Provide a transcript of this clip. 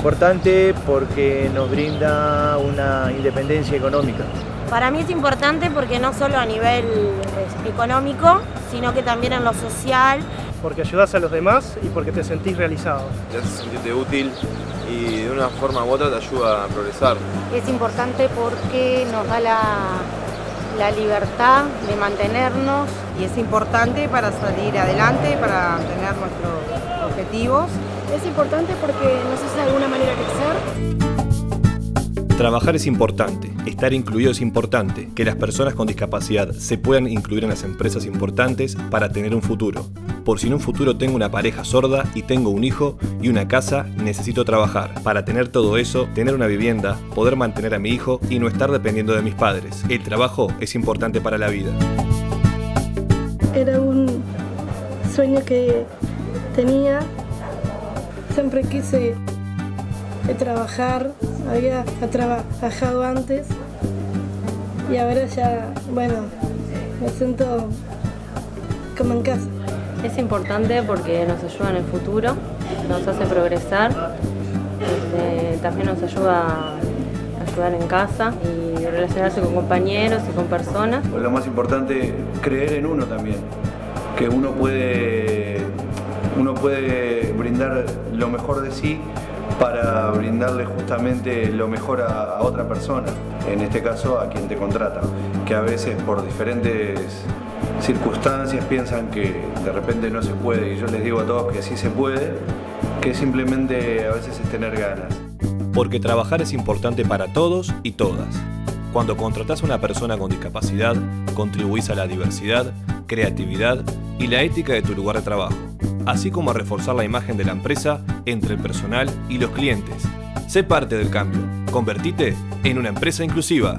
importante porque nos brinda una independencia económica. Para mí es importante porque no solo a nivel económico, sino que también en lo social. Porque ayudas a los demás y porque te sentís realizado. Te hace sentirte útil y de una forma u otra te ayuda a progresar. Es importante porque nos da la, la libertad de mantenernos. Y es importante para salir adelante, para tener nuestros objetivos. Es importante porque nos hace de alguna manera crecer. Trabajar es importante, estar incluido es importante, que las personas con discapacidad se puedan incluir en las empresas importantes para tener un futuro. Por si en un futuro tengo una pareja sorda y tengo un hijo y una casa, necesito trabajar. Para tener todo eso, tener una vivienda, poder mantener a mi hijo y no estar dependiendo de mis padres. El trabajo es importante para la vida. Era un sueño que tenía. Siempre quise trabajar, había trabajado antes y ahora ya, bueno, me siento como en casa. Es importante porque nos ayuda en el futuro, nos hace progresar, este, también nos ayuda a ayudar en casa y relacionarse con compañeros y con personas. Lo más importante, creer en uno también, que uno puede, uno puede brindar lo mejor de sí para brindarle justamente lo mejor a, otra persona, en este caso a quien te contrata, que a veces por diferentes circunstancias piensan que de repente no se puede y yo les digo a todos que sí se puede, que simplemente a veces es tener ganas. Porque trabajar es importante para todos y todas. Cuando contratas a una persona con discapacidad, contribuís a la diversidad, creatividad y la ética de tu lugar de trabajo así como a reforzar la imagen de la empresa entre el personal y los clientes. Sé parte del cambio. Convertite en una empresa inclusiva.